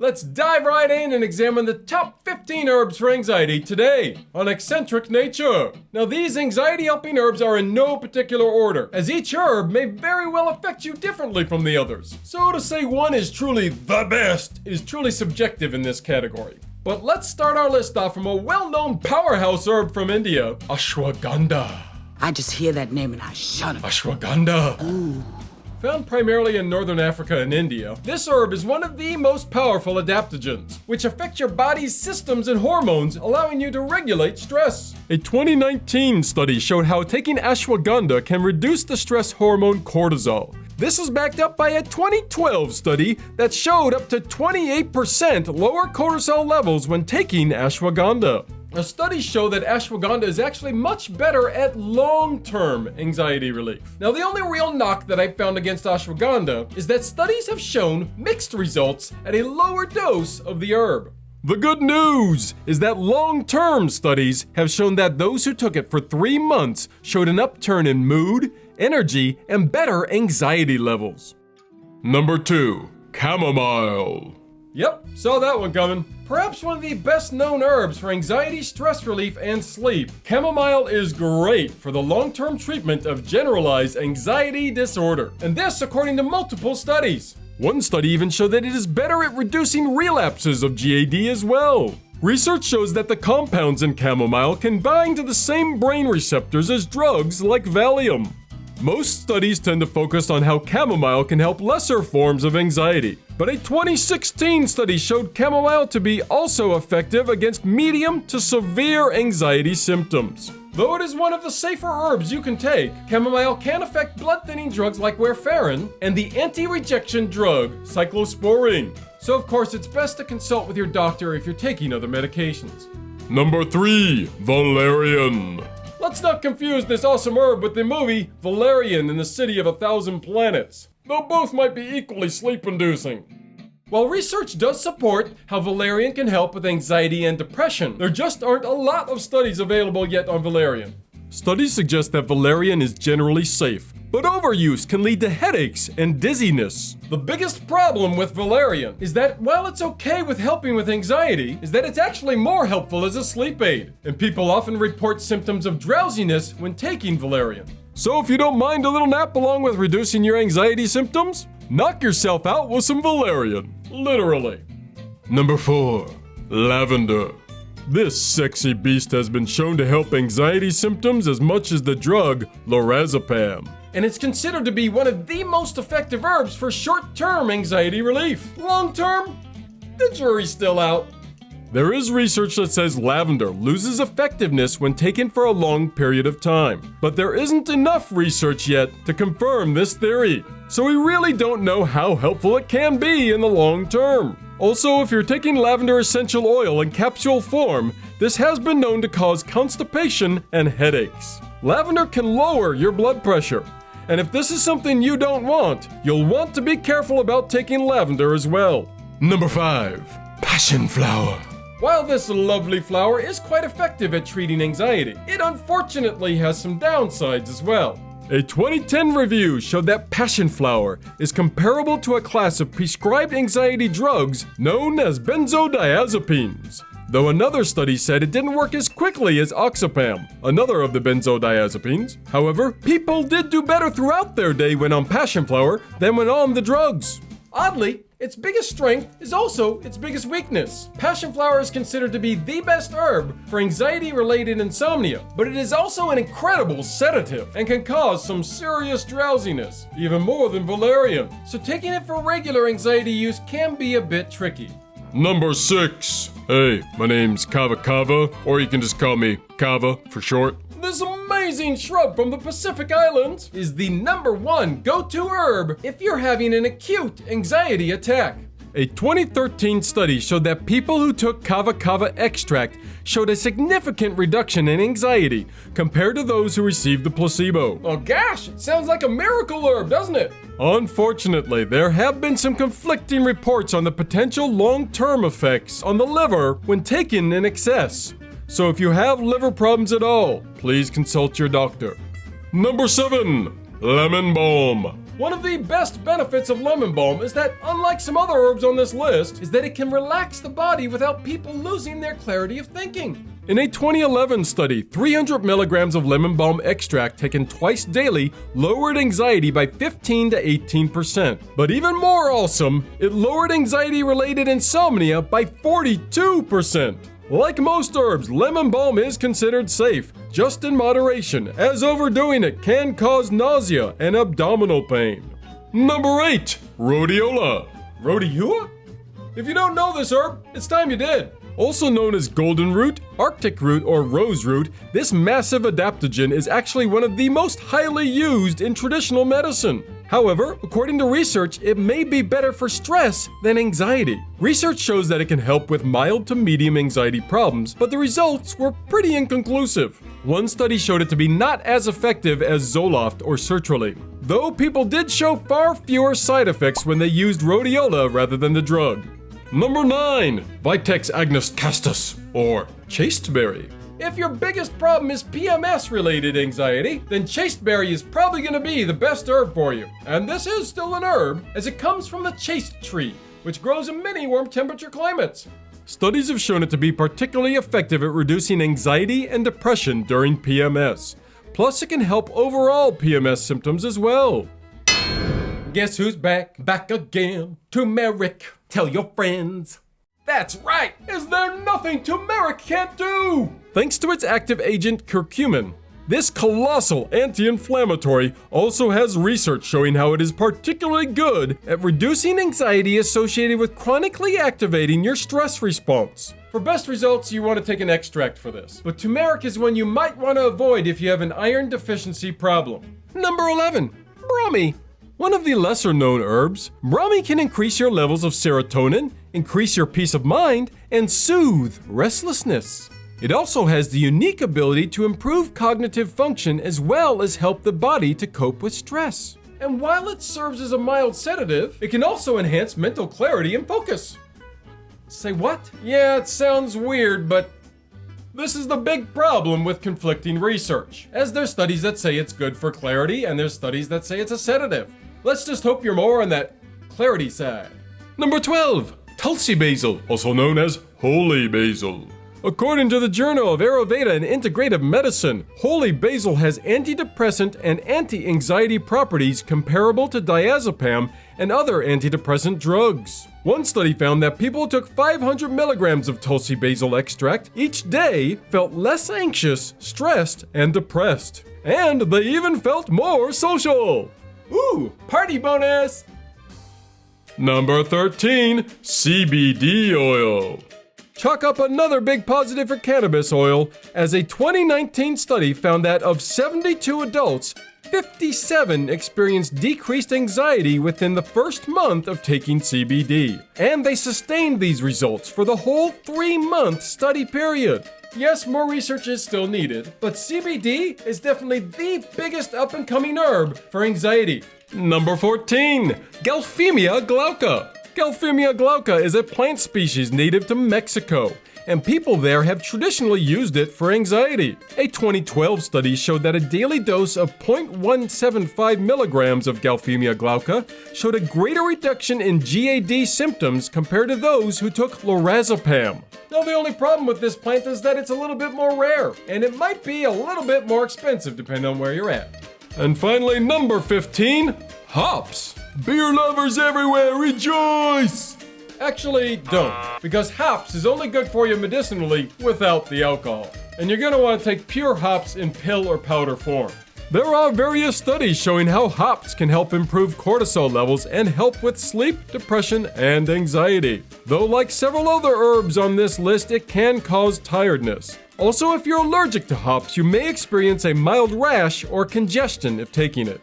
let's dive right in and examine the top 15 herbs for anxiety today on Eccentric Nature. Now, these anxiety helping herbs are in no particular order, as each herb may very well affect you differently from the others. So, to say one is truly the best is truly subjective in this category. But let's start our list off from a well known powerhouse herb from India, ashwagandha. I just hear that name and I shudder. Ashwagandha. Found primarily in northern Africa and India, this herb is one of the most powerful adaptogens, which affect your body's systems and hormones, allowing you to regulate stress. A 2019 study showed how taking ashwagandha can reduce the stress hormone cortisol. This is backed up by a 2012 study that showed up to 28% lower cortisol levels when taking ashwagandha. Studies show that ashwagandha is actually much better at long-term anxiety relief. Now, the only real knock that I found against ashwagandha is that studies have shown mixed results at a lower dose of the herb. The good news is that long-term studies have shown that those who took it for three months showed an upturn in mood, energy, and better anxiety levels. Number two, chamomile. Yep, saw that one coming. Perhaps one of the best known herbs for anxiety, stress relief, and sleep. Chamomile is great for the long term treatment of generalized anxiety disorder. And this according to multiple studies. One study even showed that it is better at reducing relapses of GAD as well. Research shows that the compounds in chamomile can bind to the same brain receptors as drugs like Valium. Most studies tend to focus on how chamomile can help lesser forms of anxiety, but a 2016 study showed chamomile to be also effective against medium to severe anxiety symptoms. Though it is one of the safer herbs you can take, chamomile can affect blood thinning drugs like warfarin and the anti rejection drug cyclosporine. So, of course, it's best to consult with your doctor if you're taking other medications. Number 3 Valerian. Let's not confuse this awesome herb with the movie Valerian and the City of a Thousand Planets, though both might be equally sleep inducing. While research does support how valerian can help with anxiety and depression, there just aren't a lot of studies available yet on valerian. Studies suggest that valerian is generally safe, but overuse can lead to headaches and dizziness. The biggest problem with valerian is that while it's okay with helping with anxiety, is that it's actually more helpful as a sleep aid, and people often report symptoms of drowsiness when taking valerian. So if you don't mind a little nap along with reducing your anxiety symptoms, knock yourself out with some valerian. Literally. Number 4. Lavender. This sexy beast has been shown to help anxiety symptoms as much as the drug lorazepam. And it's considered to be one of the most effective herbs for short term anxiety relief. Long term, the jury's still out. There is research that says lavender loses effectiveness when taken for a long period of time, but there isn't enough research yet to confirm this theory, so we really don't know how helpful it can be in the long term. Also, if you're taking lavender essential oil in capsule form, this has been known to cause constipation and headaches. Lavender can lower your blood pressure, and if this is something you don't want, you'll want to be careful about taking lavender as well. Number 5. Passion flower. While this lovely flower is quite effective at treating anxiety, it unfortunately has some downsides as well. A 2010 review showed that passion flower is comparable to a class of prescribed anxiety drugs known as benzodiazepines. Though another study said it didn't work as quickly as oxazepam, another of the benzodiazepines. However, people did do better throughout their day when on passion flower than when on the drugs. Oddly, its biggest strength is also its biggest weakness. Passion flower is considered to be the best herb for anxiety related insomnia, but it is also an incredible sedative and can cause some serious drowsiness, even more than valerian. So taking it for regular anxiety use can be a bit tricky. Number 6. Hey, my name's Kava Kava, or you can just call me Kava for short. Amazing shrub from the Pacific Islands is the number one go to herb if you're having an acute anxiety attack. A 2013 study showed that people who took kava kava extract showed a significant reduction in anxiety compared to those who received the placebo. Oh gosh, it sounds like a miracle herb, doesn't it? Unfortunately, there have been some conflicting reports on the potential long term effects on the liver when taken in excess. So if you have liver problems at all, please consult your doctor. Number 7. Lemon Balm. One of the best benefits of lemon balm is that, unlike some other herbs on this list, is that it can relax the body without people losing their clarity of thinking. In a 2011 study, 300 milligrams of lemon balm extract taken twice daily lowered anxiety by 15 to 18%. But even more awesome, it lowered anxiety related insomnia by 42%. Like most herbs, lemon balm is considered safe, just in moderation, as overdoing it can cause nausea and abdominal pain. Number 8. Rhodiola. Rhodiola? If you don't know this herb, it's time you did. Also known as golden root, arctic root, or rose root, this massive adaptogen is actually one of the most highly used in traditional medicine. However, according to research, it may be better for stress than anxiety. Research shows that it can help with mild to medium anxiety problems, but the results were pretty inconclusive. One study showed it to be not as effective as Zoloft or sertraline, though people did show far fewer side effects when they used rhodiola rather than the drug. Number 9. Vitex agnus castus, or chasteberry. If your biggest problem is PMS related anxiety, then chasteberry is probably going to be the best herb for you. And this is still an herb, as it comes from the chaste tree, which grows in many warm temperature climates. Studies have shown it to be particularly effective at reducing anxiety and depression during PMS. Plus, it can help overall PMS symptoms as well. Guess who's back? Back again. Turmeric. Tell your friends. That's right! Is there nothing turmeric can't do? Thanks to its active agent curcumin, this colossal anti inflammatory also has research showing how it is particularly good at reducing anxiety associated with chronically activating your stress response. For best results, you want to take an extract for this, but turmeric is one you might want to avoid if you have an iron deficiency problem. Number 11 Brahmi. One of the lesser known herbs, Brahmi can increase your levels of serotonin, increase your peace of mind, and soothe restlessness. It also has the unique ability to improve cognitive function as well as help the body to cope with stress. And while it serves as a mild sedative, it can also enhance mental clarity and focus. Say what? Yeah, it sounds weird, but this is the big problem with conflicting research, as there's studies that say it's good for clarity and there's studies that say it's a sedative. Let's just hope you're more on that clarity side. Number 12, Tulsi basil, also known as holy basil. According to the Journal of Ayurveda and Integrative Medicine, holy basil has antidepressant and anti-anxiety properties comparable to diazepam and other antidepressant drugs. One study found that people who took 500 milligrams of Tulsi basil extract each day felt less anxious, stressed, and depressed. And they even felt more social. Ooh, party bonus! Number 13, CBD oil. Chalk up another big positive for cannabis oil, as a 2019 study found that of 72 adults, 57 experienced decreased anxiety within the first month of taking CBD. And they sustained these results for the whole three month study period. Yes, more research is still needed, but CBD is definitely the biggest up and coming herb for anxiety. Number 14, Galphimia glauca. Galphimia glauca is a plant species native to Mexico, and people there have traditionally used it for anxiety. A 2012 study showed that a daily dose of 0.175 milligrams of Galphimia glauca showed a greater reduction in GAD symptoms compared to those who took lorazepam. Now, the only problem with this plant is that it's a little bit more rare, and it might be a little bit more expensive depending on where you're at. And finally, number 15 hops. Beer lovers everywhere, rejoice! Actually, don't, because hops is only good for you medicinally without the alcohol. And you're gonna wanna take pure hops in pill or powder form. There are various studies showing how hops can help improve cortisol levels and help with sleep, depression, and anxiety. Though, like several other herbs on this list, it can cause tiredness. Also, if you're allergic to hops, you may experience a mild rash or congestion if taking it.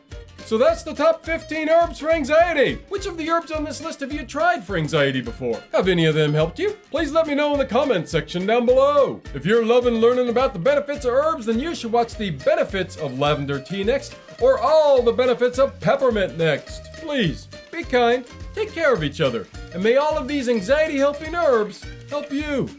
So that's the top 15 herbs for anxiety. Which of the herbs on this list have you tried for anxiety before? Have any of them helped you? Please let me know in the comments section down below. If you're loving learning about the benefits of herbs, then you should watch the benefits of lavender tea next, or all the benefits of peppermint next. Please, be kind, take care of each other, and may all of these anxiety helping herbs help you.